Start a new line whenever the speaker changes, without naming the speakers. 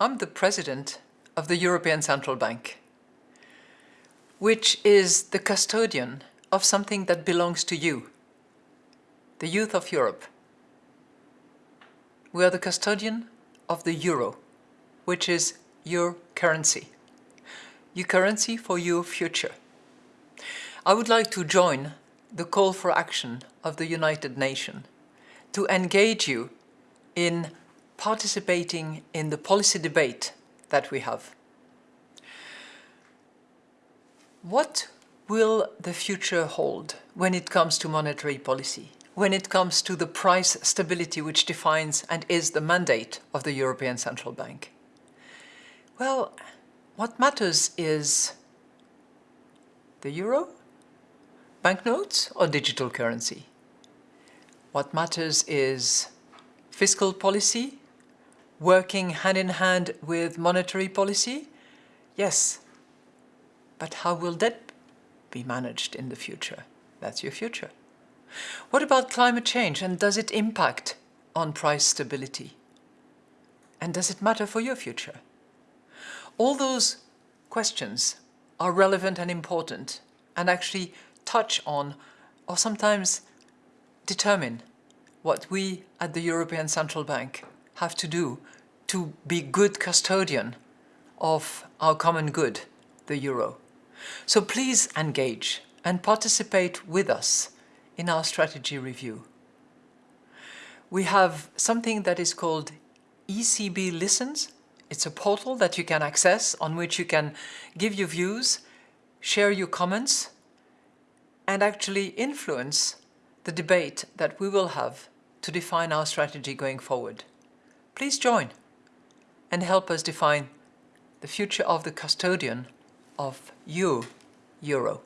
I'm the president of the European Central Bank, which is the custodian of something that belongs to you, the youth of Europe. We are the custodian of the euro, which is your currency, your currency for your future. I would like to join the call for action of the United Nations to engage you in participating in the policy debate that we have. What will the future hold when it comes to monetary policy, when it comes to the price stability which defines and is the mandate of the European Central Bank? Well, what matters is the euro, banknotes or digital currency. What matters is fiscal policy, working hand in hand with monetary policy? Yes, but how will that be managed in the future? That's your future. What about climate change and does it impact on price stability? And does it matter for your future? All those questions are relevant and important and actually touch on or sometimes determine what we at the European Central Bank have to do to be good custodian of our common good, the euro. So please engage and participate with us in our strategy review. We have something that is called ECB Listens. It's a portal that you can access on which you can give your views, share your comments, and actually influence the debate that we will have to define our strategy going forward. Please join and help us define the future of the custodian of you, Euro.